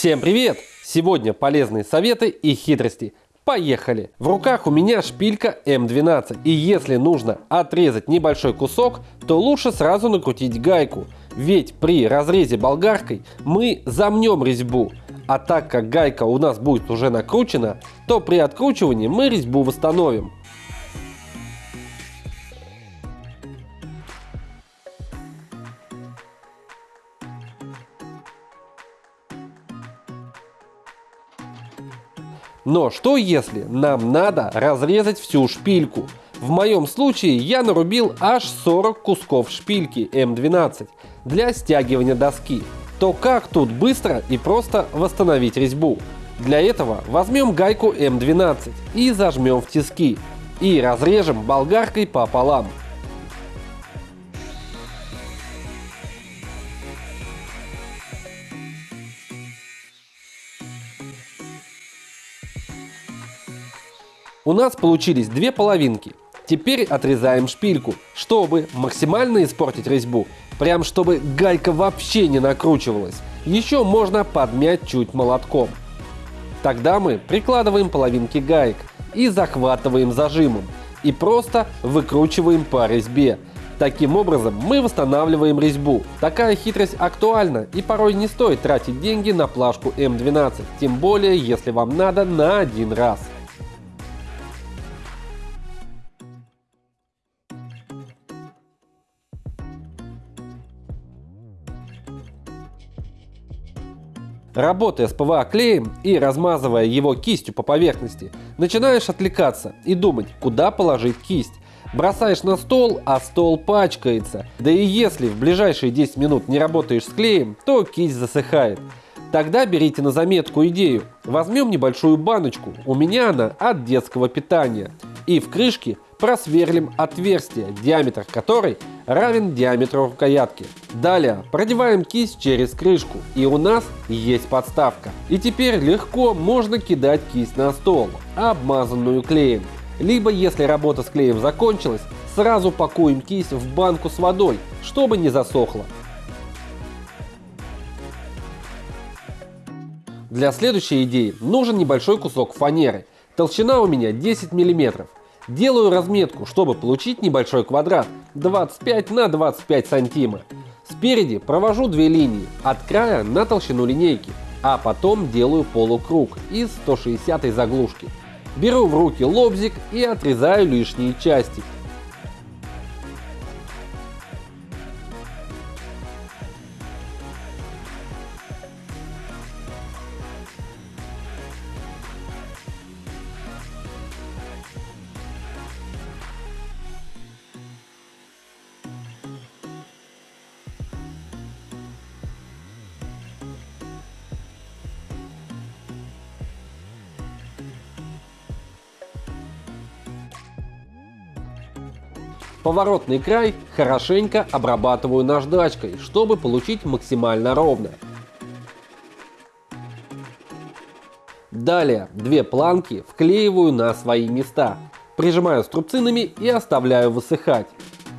Всем привет! Сегодня полезные советы и хитрости. Поехали! В руках у меня шпилька М12 и если нужно отрезать небольшой кусок, то лучше сразу накрутить гайку. Ведь при разрезе болгаркой мы замнем резьбу, а так как гайка у нас будет уже накручена, то при откручивании мы резьбу восстановим. Но что если нам надо разрезать всю шпильку? В моем случае я нарубил аж 40 кусков шпильки М12 для стягивания доски. То как тут быстро и просто восстановить резьбу? Для этого возьмем гайку М12 и зажмем в тиски и разрежем болгаркой пополам. У нас получились две половинки. Теперь отрезаем шпильку, чтобы максимально испортить резьбу, прям чтобы гайка вообще не накручивалась. Еще можно подмять чуть молотком. Тогда мы прикладываем половинки гаек и захватываем зажимом и просто выкручиваем по резьбе. Таким образом мы восстанавливаем резьбу. Такая хитрость актуальна и порой не стоит тратить деньги на плашку М12, тем более если вам надо на один раз. Работая с ПВА клеем и размазывая его кистью по поверхности, начинаешь отвлекаться и думать, куда положить кисть. Бросаешь на стол, а стол пачкается. Да и если в ближайшие 10 минут не работаешь с клеем, то кисть засыхает. Тогда берите на заметку идею. Возьмем небольшую баночку, у меня она от детского питания. И в крышке просверлим отверстие, диаметр которой равен диаметру рукоятки. Далее продеваем кисть через крышку и у нас есть подставка. И теперь легко можно кидать кисть на стол, обмазанную клеем. Либо если работа с клеем закончилась, сразу пакуем кисть в банку с водой, чтобы не засохла. Для следующей идеи нужен небольшой кусок фанеры. Толщина у меня 10 мм. Делаю разметку, чтобы получить небольшой квадрат 25 на 25 сантима. Спереди провожу две линии от края на толщину линейки, а потом делаю полукруг из 160 заглушки. Беру в руки лобзик и отрезаю лишние части. Поворотный край хорошенько обрабатываю наждачкой, чтобы получить максимально ровно. Далее две планки вклеиваю на свои места, прижимаю струбцинами и оставляю высыхать.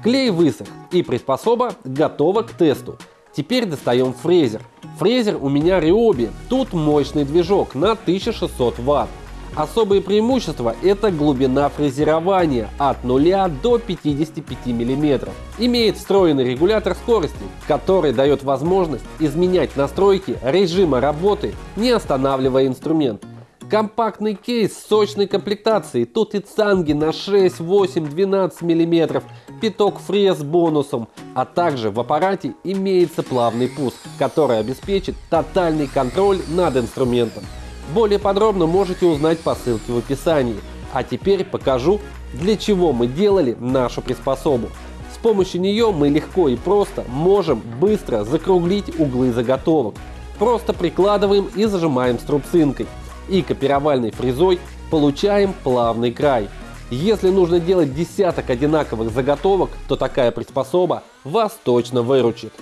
Клей высох и приспособа готова к тесту. Теперь достаем фрезер. Фрезер у меня Ryobi, тут мощный движок на 1600 Вт. Особые преимущества – это глубина фрезерования от 0 до 55 мм. Имеет встроенный регулятор скорости, который дает возможность изменять настройки режима работы, не останавливая инструмент. Компактный кейс с сочной комплектацией, тут и цанги на 6, 8, 12 мм, пяток фрез бонусом, а также в аппарате имеется плавный пуск, который обеспечит тотальный контроль над инструментом. Более подробно можете узнать по ссылке в описании. А теперь покажу, для чего мы делали нашу приспособу. С помощью нее мы легко и просто можем быстро закруглить углы заготовок. Просто прикладываем и зажимаем струбцинкой. И копировальной фрезой получаем плавный край. Если нужно делать десяток одинаковых заготовок, то такая приспособа вас точно выручит.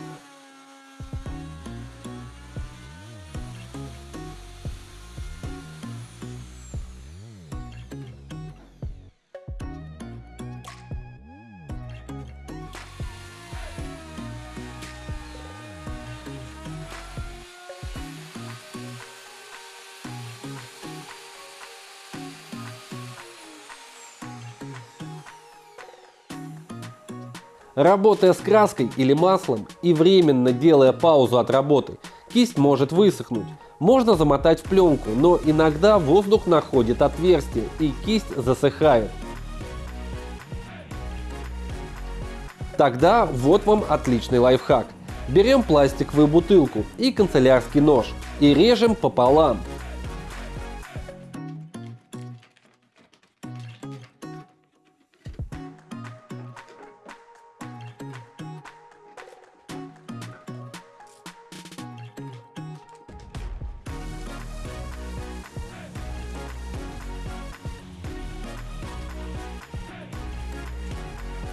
Работая с краской или маслом и временно делая паузу от работы, кисть может высохнуть. Можно замотать в пленку, но иногда воздух находит отверстие и кисть засыхает. Тогда вот вам отличный лайфхак. Берем пластиковую бутылку и канцелярский нож и режем пополам.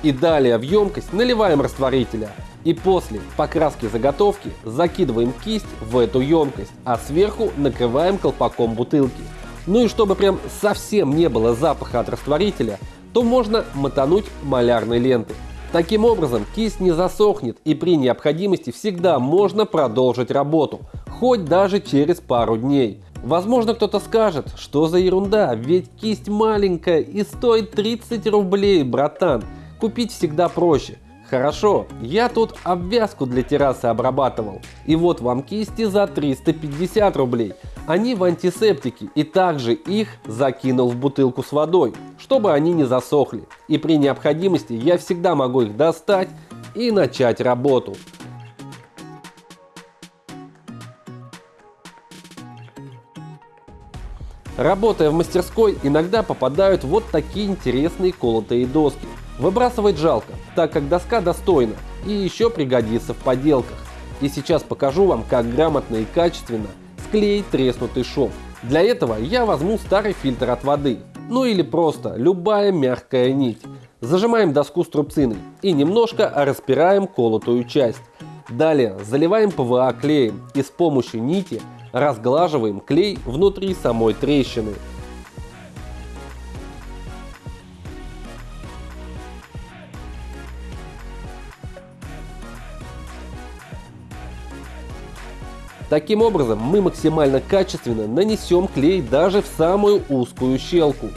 И далее в емкость наливаем растворителя. И после покраски заготовки закидываем кисть в эту емкость, а сверху накрываем колпаком бутылки. Ну и чтобы прям совсем не было запаха от растворителя, то можно мотануть малярной лентой. Таким образом кисть не засохнет и при необходимости всегда можно продолжить работу, хоть даже через пару дней. Возможно кто-то скажет, что за ерунда, ведь кисть маленькая и стоит 30 рублей, братан. Купить всегда проще. Хорошо, я тут обвязку для террасы обрабатывал. И вот вам кисти за 350 рублей. Они в антисептике и также их закинул в бутылку с водой, чтобы они не засохли. И при необходимости я всегда могу их достать и начать работу. Работая в мастерской, иногда попадают вот такие интересные колотые доски. Выбрасывать жалко, так как доска достойна и еще пригодится в поделках. И сейчас покажу вам, как грамотно и качественно склеить треснутый шов. Для этого я возьму старый фильтр от воды, ну или просто любая мягкая нить. Зажимаем доску струбциной и немножко распираем колотую часть. Далее заливаем ПВА клеем и с помощью нити разглаживаем клей внутри самой трещины. Таким образом, мы максимально качественно нанесем клей даже в самую узкую щелку.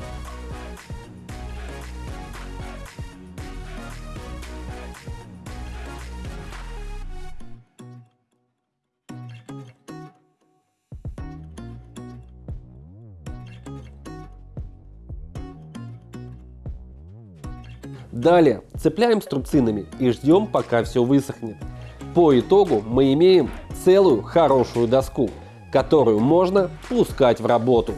Далее цепляем струбцинами и ждем пока все высохнет. По итогу мы имеем целую хорошую доску, которую можно пускать в работу.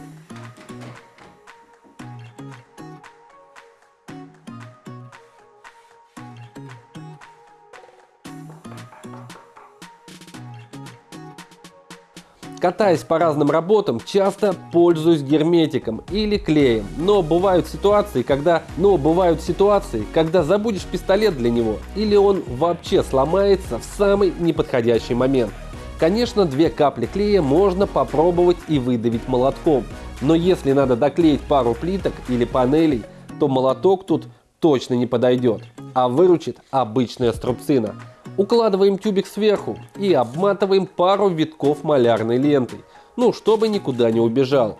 Катаясь по разным работам, часто пользуюсь герметиком или клеем. Но бывают ситуации, когда, но бывают ситуации, когда забудешь пистолет для него или он вообще сломается в самый неподходящий момент. Конечно, две капли клея можно попробовать и выдавить молотком. Но если надо доклеить пару плиток или панелей, то молоток тут точно не подойдет, а выручит обычная струбцина. Укладываем тюбик сверху и обматываем пару витков малярной лентой, ну, чтобы никуда не убежал.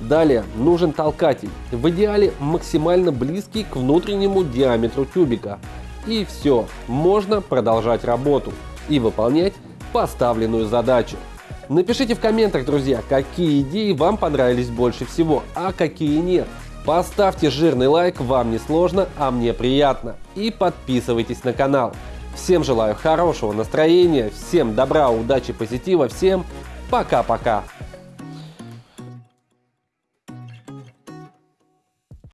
Далее нужен толкатель, в идеале максимально близкий к внутреннему диаметру тюбика. И все, можно продолжать работу и выполнять поставленную задачу. Напишите в комментах, друзья, какие идеи вам понравились больше всего, а какие нет. Поставьте жирный лайк, вам не сложно, а мне приятно. И подписывайтесь на канал. Всем желаю хорошего настроения, всем добра, удачи, позитива, всем пока-пока.